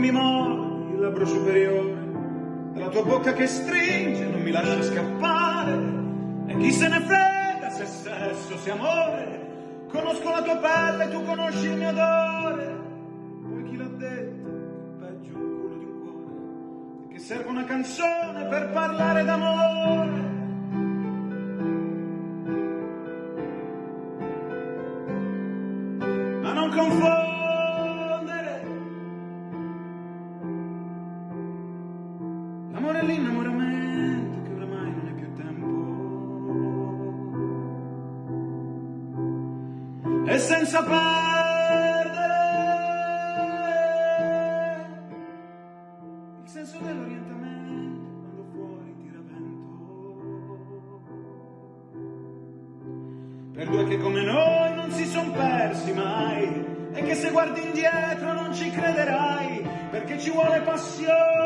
mi mordi il labbro superiore, dalla tua bocca che stringe, non mi lasci scappare, e chi se ne frega se sesso, se amore, conosco la tua pelle, tu conosci il mio odore, poi chi l'ha detto, peggio un culo di un cuore, che serve una canzone per parlare d'amore. Ma non confondere l'innamoramento che oramai non è più tempo. E senza perdere il senso dell'orientamento quando fuori tira vento. Per due che come noi non si son persi mai e che se guardi indietro non ci crederai perché ci vuole passione.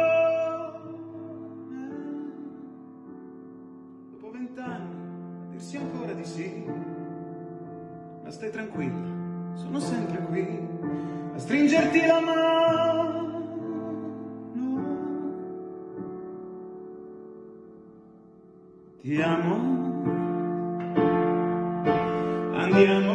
vent'anni a dirsi ancora di sì. Ma stai tranquilla, sono sempre qui a stringerti la mano. Ti amo. Andiamo.